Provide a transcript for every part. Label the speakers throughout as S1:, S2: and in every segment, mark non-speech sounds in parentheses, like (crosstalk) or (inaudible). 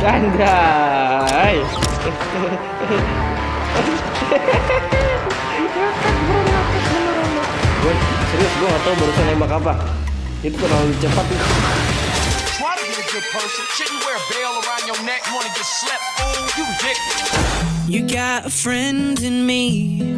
S1: Anjay. gue serius gue gak tau barusan nembak apa. Itu terlalu cepat.
S2: You
S3: got a friend in me.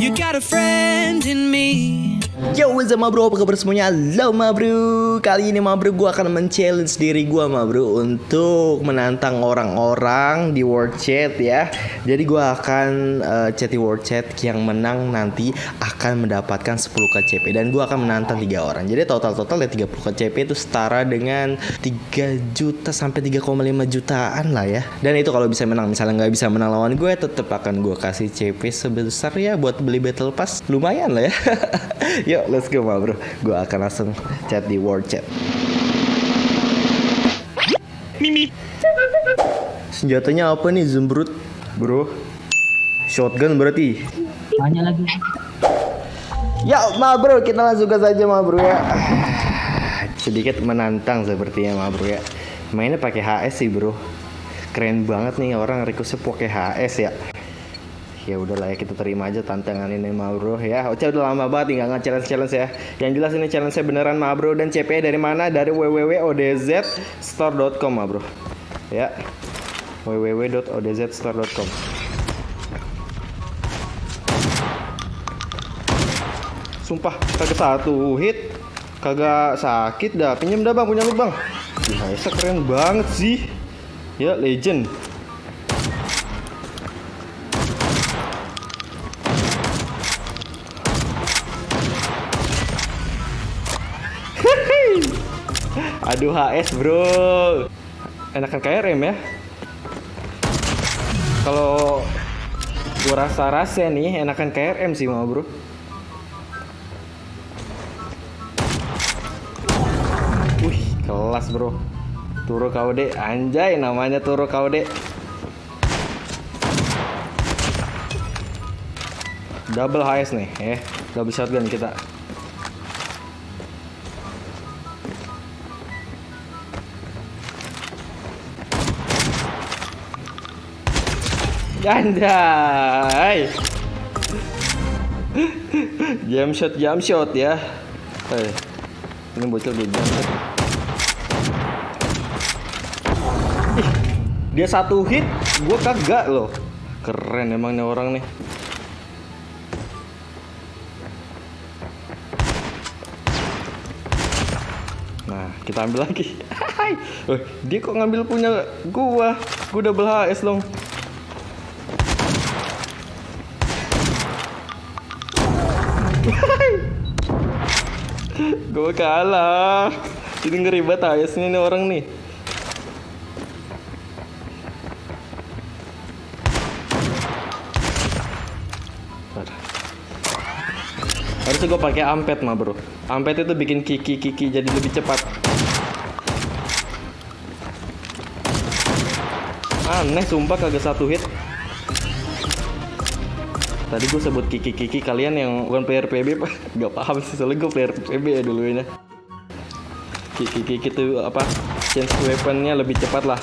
S3: You got a friend in me.
S4: Yo, what's up bro? Apa kabar semuanya? Halo ma bro. Kali ini ma bro gue akan men-challenge diri gue ma bro Untuk menantang orang-orang di World Chat ya. Jadi gue akan uh, chat di World Chat Yang menang nanti akan mendapatkan 10 KCP Dan gue akan menantang tiga orang. Jadi total-total ya 30 KCP itu setara dengan 3 juta sampai 3,5 jutaan lah ya. Dan itu kalau bisa menang. Misalnya nggak bisa menang lawan gue Tetap akan gue kasih CP sebesar ya Buat beli Battle Pass. Lumayan lah ya (laughs) Yuk let's go ma bro. Gue akan langsung chat di World Chat.
S2: Mimi.
S4: Senjatanya apa nih Zembrut Bro. Shotgun berarti?
S5: Tanya lagi.
S4: Ya ma bro. Kita langsung ke saja ma bro ya. Sedikit menantang sepertinya ma bro ya. Mainnya pakai HS sih bro. Keren banget nih orang requestnya pakai HS ya ya udahlah ya kita terima aja tantangan ini ma bro. Ya Ocha udah lama banget nggak nge-challenge challenge ya. Yang jelas ini challenge saya beneran ma bro. Dan CP dari mana? Dari www.odzstore.com ma bro. Ya www.odzstore.com sumpah kagak satu hit. Kagak sakit dah. Pinjam dah bang. Punya lu bang. Biasa keren banget sih. Ya legend Aduh HS bro. Enakan KRM ya. Kalau gua rasa-rasa nih enakan KRM sih mau bro. Wih kelas bro. Turo KOD Anjay namanya Turo KOD Double HS nih eh Double shotgun kita Anjay. Jam shot, jam shot ya. Eh, ini bocil gue jam shot. Dia satu hit, gue kagak loh. Keren emangnya orang nih. Nah, kita ambil lagi. (laughs) Dia kok ngambil punya gua? Gua double HS dong. Gue kalah. Ini ngeri banget ayasnya nih orang nih. Harusnya gue pakai ampet mah bro. Ampet itu bikin kiki kiki jadi lebih cepat. Aneh sumpah kagak satu hit Tadi gue sebut kiki-kiki kalian yang bukan player PB pak. Gak paham sih soalnya gue player PB ya dulunya Kiki-kiki itu apa Change weaponnya lebih cepat lah.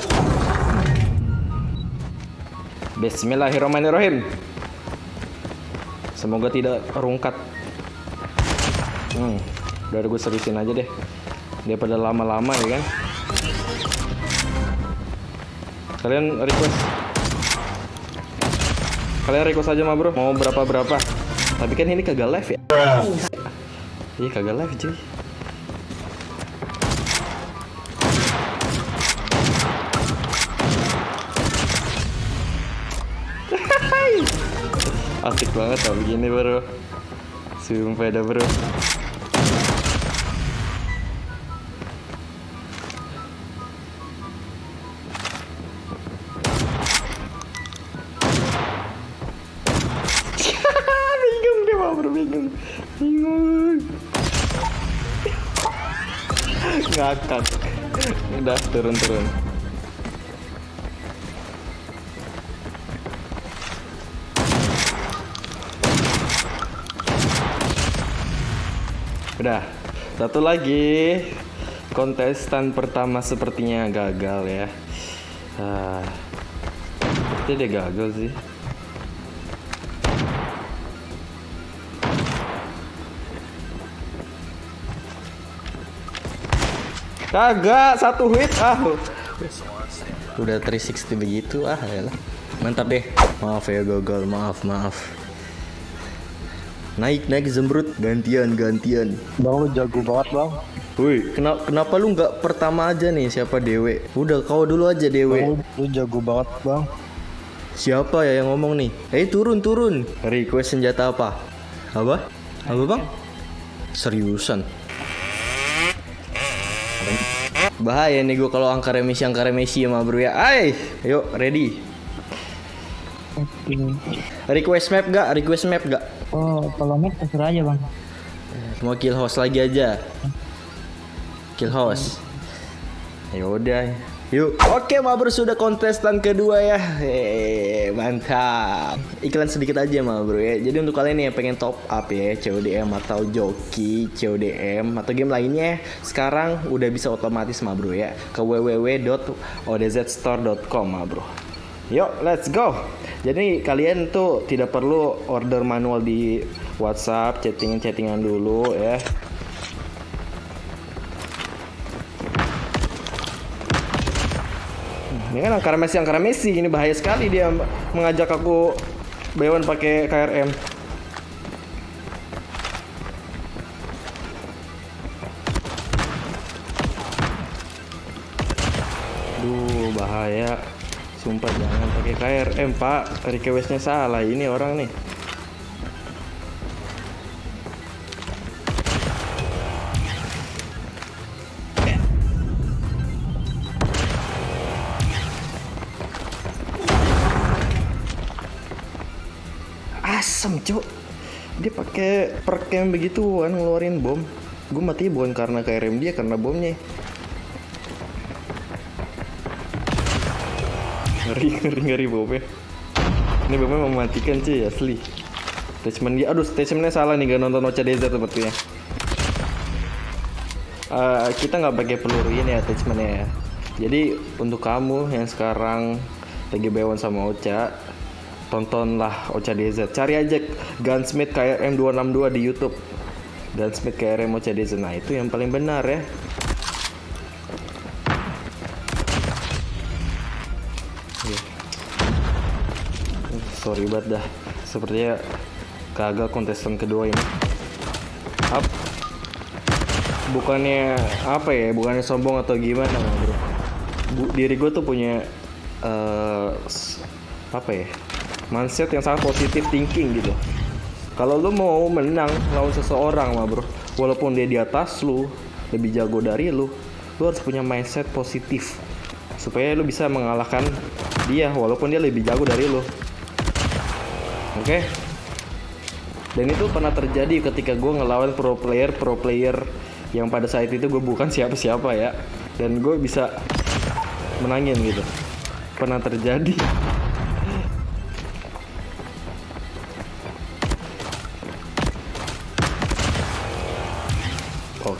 S4: Bismillahirrahmanirrahim. Semoga tidak rungkat. Hmm Udah gue seriusin aja deh. Daripada lama-lama ya kan. Kalian request Kalian request aja mah bro. Mau berapa-berapa. Tapi kan ini kagak live ya. Iya kagak live cuy. (laughs) Asik banget tau begini bro. Sumpah dah bro ngakak udah turun turun udah satu lagi
S1: kontestan pertama sepertinya gagal ya. Ah, dia gagal sih. Kagak satu hit ah.
S4: Udah 360 begitu ah ya lah. Mantap deh. Maaf ya gagal, maaf maaf. Naik naik zembrut gantian gantian.
S5: Bang lu jago banget bang.
S4: Woi, kenapa kenapa lu nggak pertama aja nih siapa Dewe? Udah kau dulu aja
S5: Bang
S4: Dewe.
S5: lu, lu jago banget bang.
S4: Siapa ya yang ngomong nih? Eh turun turun. Request senjata apa? Apa? Apa bang? Seriusan? Bahaya nih gue kalau angka remisi angka remisi sama bro ya. Ay, yuk ready. Request map gak? Request map gak?
S6: Oh, kalau map terserah aja bang.
S4: Mau kill host lagi aja. Kill host. Ya udah. Yuk. Oke, Mabro sudah kontestan kedua ya. Hehehe, mantap. Iklan sedikit aja, Mabro ya. Jadi untuk kalian yang pengen top up ya, CODM atau joki, CODM atau game lainnya, sekarang udah bisa otomatis, Mabro ya. Ke www.odzstore.com, Mabro. Yuk, let's go. Jadi kalian tuh tidak perlu order manual di WhatsApp, chattingan-chattingan dulu ya. Ini kan angkara Messi, angkara Messi. Ini bahaya sekali dia mengajak aku Bewan pakai KRM. Duh, bahaya. Sumpah jangan pakai KRM, Pak. Requestnya salah. Ini orang nih. Asem, Cuk. Dia pakai perk yang begituan ngeluarin bom. Gue mati bukan karena KRM dia, karena bomnya. Ngeri, ngeri, ngeri bomnya. Ini bomnya mematikan cuy, asli. Attachment dia, aduh, attachmentnya salah nih, gak nonton Ocha Desert sepertinya. Eh, kita nggak pakai peluru ini attachmentnya ya. Jadi untuk kamu yang sekarang lagi bewan sama Ocha, tontonlah Ocha DZ. Cari aja Gunsmith KRM 262 di YouTube. Gunsmith KRM Ocha DZ. Nah, itu yang paling benar ya. Iya. Sorry banget dah. Sepertinya gagal kontestan kedua ini. Up. Bukannya apa ya? Bukannya sombong atau gimana, bro? Bu- diri gue tuh punya s- apa ya? Mindset yang sangat positif thinking gitu. Kalau lu mau menang lawan seseorang mah bro, walaupun dia di atas lu, lebih jago dari lu, lu harus punya mindset positif supaya lu bisa mengalahkan dia walaupun dia lebih jago dari lu. Oke? Dan itu pernah terjadi ketika gue ngelawan pro player pro player yang pada saat itu gue bukan siapa-siapa ya, dan gue bisa menangin gitu. Pernah terjadi.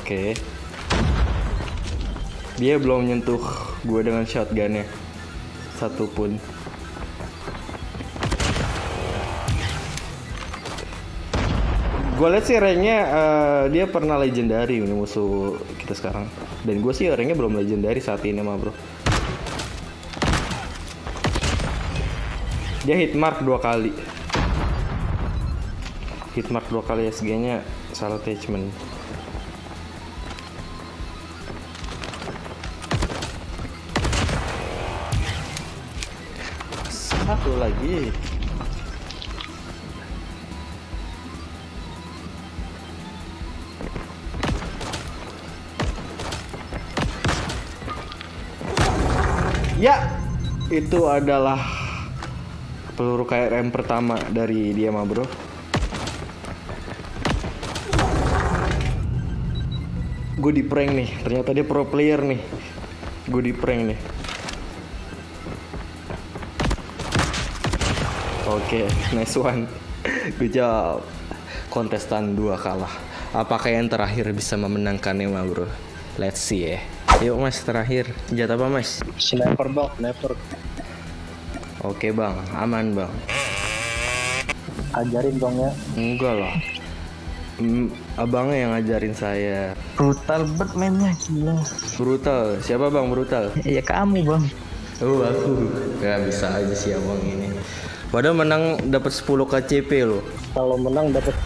S4: Oke. Dia belum nyentuh gue dengan shotgunnya. Satupun. Gue liat sih ranknya eh, dia pernah legendary ini musuh kita sekarang. Dan gue sih ranknya belum legendary saat ini mah bro. Dia hit mark dua kali. Hit mark dua kali SG-nya salah attachment. Lagi. Ya, itu adalah peluru KRM pertama dari dia mah bro. Gue di prank nih, ternyata dia pro player nih. Gue di prank nih. Oke, (laughs) nice one. Good job. Kontestan dua kalah. Apakah yang terakhir bisa memenangkannya, mah bro?
S7: Let's see ya. Yuk mas terakhir senjata apa mas?
S5: Sniper bang, sniper.
S7: Oke bang, aman bang.
S5: Ajarin bang ya.
S4: Enggak lah. Abangnya yang ngajarin saya.
S3: Brutal banget mainnya gila.
S4: Brutal. Siapa bang brutal?
S3: Ya kamu bang.
S7: Oh aku Gak bisa aja sih abang ini. Padahal menang dapat 10 KCP loh.
S5: Kalau menang dapat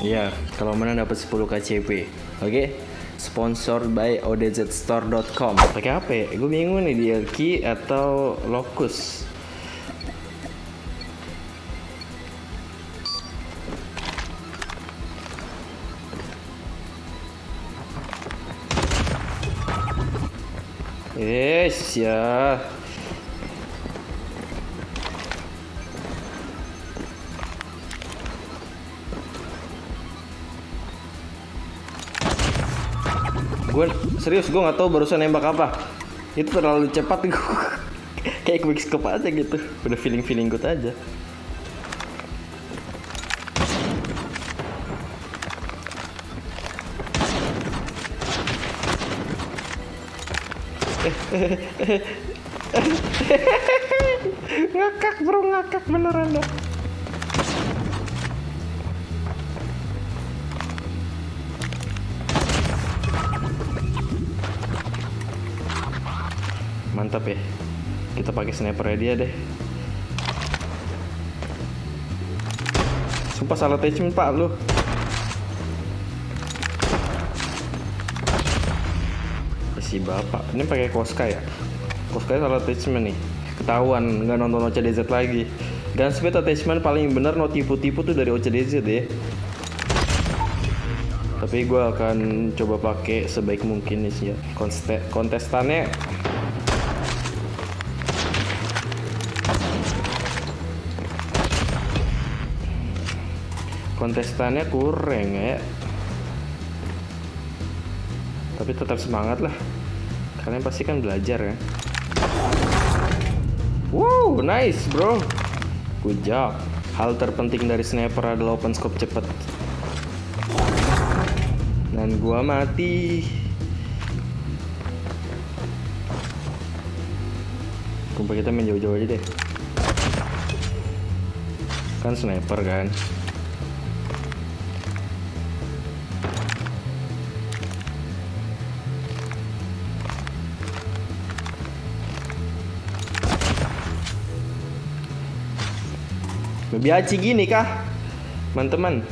S4: Iya, kalau menang dapat 10 KCP.
S7: Oke. Sponsored by odzstore.com.
S4: Pakai apa ya? Gue bingung nih key atau locus. Yes ya. Gue serius gue nggak tahu barusan nembak apa. Itu terlalu cepat gue. (laughs) Kayak quick scope aja gitu. Udah feeling feeling good aja. (laughs) ngakak bro ngakak beneran dah. Mantap ya. Kita pakai sniper dia deh. Sumpah salah attachment pak lu. Si bapak, ini pakai Koska ya? Koska salah attachment nih. Ketahuan nggak nonton OCDZ lagi. Dan speed attachment paling bener no tipu-tipu tuh dari OCDZ ya. Tapi gue akan coba pakai sebaik mungkin nih sih ya. Kontestannya kontestannya kurang ya. Tapi tetap semangat lah. Kalian pasti kan belajar ya. Wow nice bro. Good job. Hal terpenting dari sniper adalah open scope cepet. Dan gua mati. Kumpul kita main jauh-jauh aja deh. Kan sniper kan Lebih aci gini kah? Teman-teman.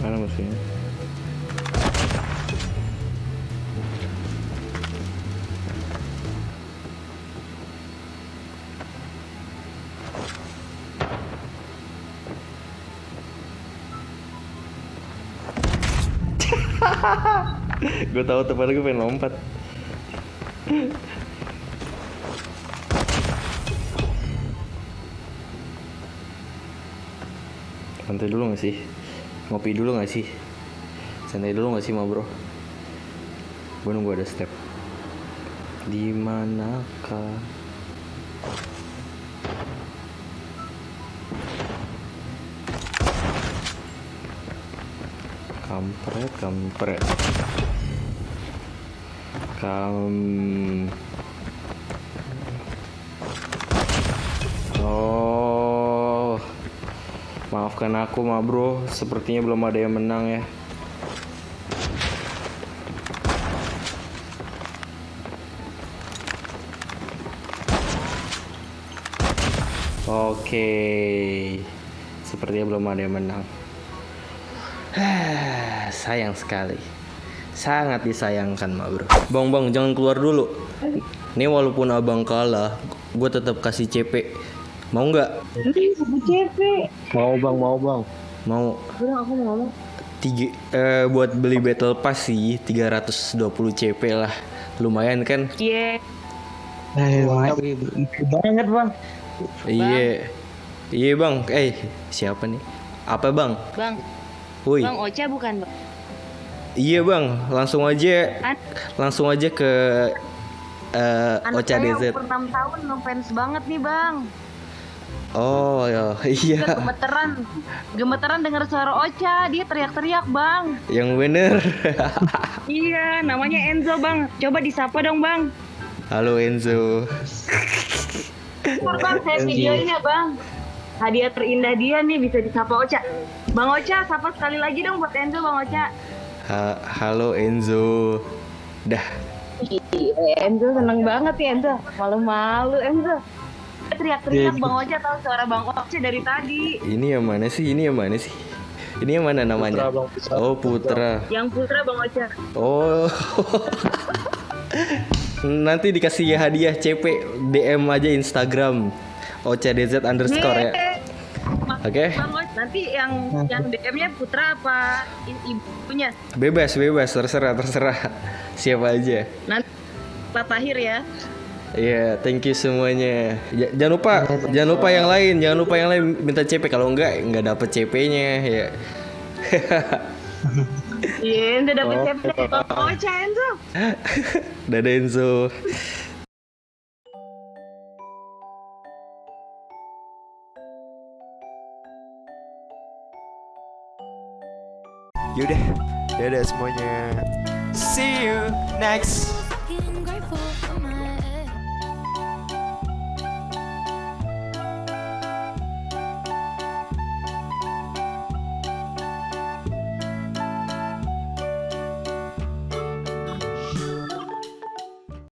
S4: Mana musuhnya? (laughs) gue tahu teman gue pengen lompat. Santai dulu gak sih? Ngopi dulu gak sih? Santai dulu gak sih ma bro? Gue nunggu ada step. Di kampret kampret. Kam oh. Maafkan aku ma bro. Sepertinya belum ada yang menang ya. Oke, sepertinya belum ada yang menang. (sighs) Sayang sekali. Sangat disayangkan, Ma Bro. Bang, Bang, jangan keluar dulu. Ini walaupun Abang kalah, gue tetap kasih CP. Mau nggak?
S5: mau bang, mau bang.
S7: Mau tiga eh, buat beli battle pass sih 320 CP lah. Lumayan kan?
S3: Eh, banget bang.
S7: Iya. Iya, Bang. Eh, siapa nih? Apa, Bang?
S8: Bang,
S4: Woi,
S7: Bang Ocha bukan bang?
S4: iya bang, langsung aja,
S7: An-
S4: langsung aja ke eh
S7: Anak
S4: Ocha
S7: saya
S4: DZ.
S7: umur 6 tahun ngefans banget nih bang.
S4: Oh ya, (laughs)
S7: Dia
S4: iya,
S7: gemeteran, gemeteran dengar suara Ocha, dia teriak-teriak bang.
S4: yang bener. (laughs)
S7: Iya, namanya Enzo bang. Coba disapa dong bang.
S4: Halo Enzo.
S7: Bang, saya videoin ya bang. Hadiah terindah dia nih bisa disapa Ocha. Bang Ocha, sapa sekali lagi dong buat Enzo bang Ocha.
S4: Ha- halo Enzo. Dah,
S7: Ih, Enzo seneng banget ya Enzo. Malu-malu Enzo. Teriak-teriak Bang Ocha tahu suara Bang Ocha dari tadi.
S4: ini yang mana sih? Ini yang mana sih? Ini yang mana namanya?
S5: Putra, Bang. Putra.
S4: Oh Putra.
S7: Yang putra Bang Ocha.
S4: Oh. (laughs) Nanti dikasih hadiah CP DM aja Instagram OCDZ underscore ya. Oke.
S7: Ocha, nanti yang yang DM-nya putra apa ibunya?
S4: Bebas, bebas, terserah, terserah. Siapa aja.
S7: Nanti Pak Tahir ya.
S4: Iya, thank you semuanya. Ja- jangan lupa, jangan lupa yang lain, jangan lupa yang lain minta CP kalau enggak nggak dapet CP-nya ya.
S7: Iya, Enzo dapat
S5: Oh,
S7: CP Ocha Enzo.
S4: Dadah Enzo.
S9: Yaudah, dadah semuanya. See you next